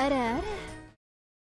あらあら